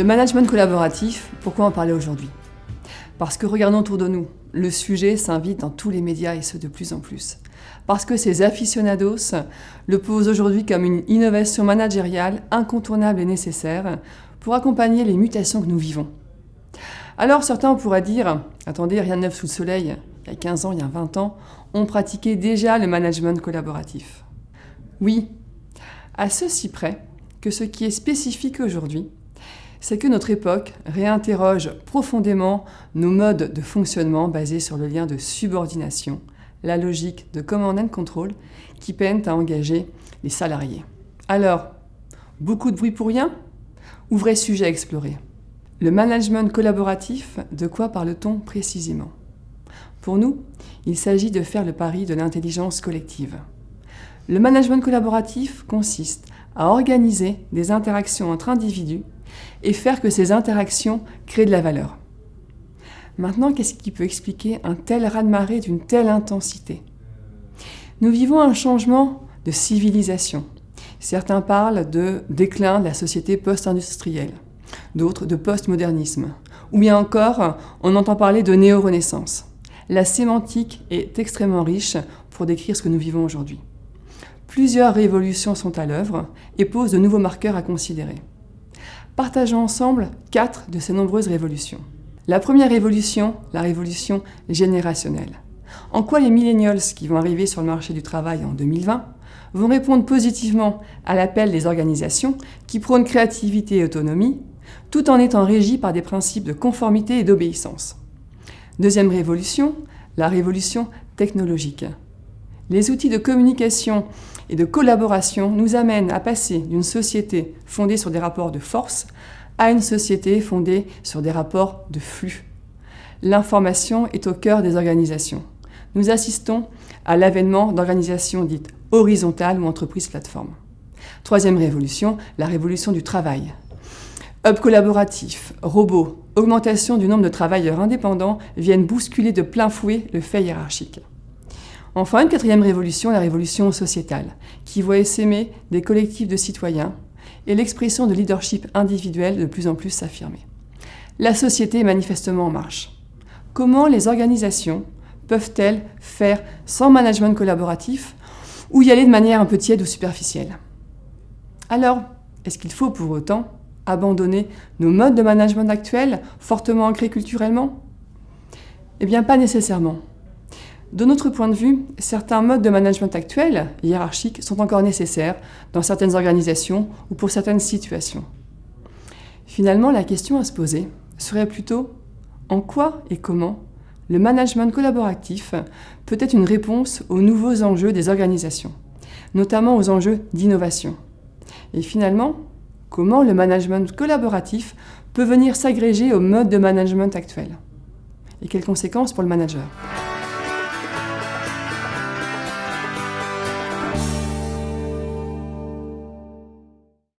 Le management collaboratif, pourquoi en parler aujourd'hui? Parce que regardons autour de nous, le sujet s'invite dans tous les médias et ce de plus en plus. Parce que ces aficionados le posent aujourd'hui comme une innovation managériale incontournable et nécessaire pour accompagner les mutations que nous vivons. Alors certains pourraient dire « Attendez, rien de neuf sous le soleil, il y a 15 ans, il y a 20 ans, on pratiquait déjà le management collaboratif. » Oui, à ceci près que ce qui est spécifique aujourd'hui, c'est que notre époque réinterroge profondément nos modes de fonctionnement basés sur le lien de subordination, la logique de command and control qui peinent à engager les salariés. Alors, beaucoup de bruit pour rien Ou vrai sujet à explorer? Le management collaboratif, de quoi parle-t-on précisément? Pour nous, il s'agit de faire le pari de l'intelligence collective. Le management collaboratif consiste à organiser des interactions entre individus et faire que ces interactions créent de la valeur. Maintenant, qu'est-ce qui peut expliquer un tel raz-de-marée d'une telle intensité? Nous vivons un changement de civilisation. Certains parlent de déclin de la société post-industrielle, d'autres de post-modernisme, ou bien encore, on entend parler de néo-renaissance. La sémantique est extrêmement riche pour décrire ce que nous vivons aujourd'hui. Plusieurs révolutions sont à l'œuvre et posent de nouveaux marqueurs à considérer. Partageons ensemble quatre de ces nombreuses révolutions. La première révolution, la révolution générationnelle. En quoi les millennials qui vont arriver sur le marché du travail en 2020 vont répondre positivement à l'appel des organisations qui prônent créativité et autonomie, tout en étant régis par des principes de conformité et d'obéissance? Deuxième révolution, la révolution technologique. Les outils de communication et de collaboration nous amènent à passer d'une société fondée sur des rapports de force à une société fondée sur des rapports de flux. L'information est au cœur des organisations. Nous assistons à l'avènement d'organisations dites horizontales ou entreprises plateformes. Troisième révolution, la révolution du travail. Hub collaboratif, robots, augmentation du nombre de travailleurs indépendants viennent bousculer de plein fouet le fait hiérarchique. Enfin, une quatrième révolution, la révolution sociétale, qui voit s'aimer des collectifs de citoyens et l'expression de leadership individuel de plus en plus s'affirmer. La société est manifestement en marche. Comment les organisations peuvent-elles faire sans management collaboratif ou y aller de manière un peu tiède ou superficielle? Alors, est-ce qu'il faut pour autant abandonner nos modes de management actuels, fortement ancrés culturellement? Eh bien, pas nécessairement. De notre point de vue, certains modes de management actuels, hiérarchiques, sont encore nécessaires dans certaines organisations ou pour certaines situations. Finalement, la question à se poser serait plutôt en quoi et comment le management collaboratif peut être une réponse aux nouveaux enjeux des organisations, notamment aux enjeux d'innovation? Et finalement, comment le management collaboratif peut venir s'agréger au mode de management actuel? Et quelles conséquences pour le manager?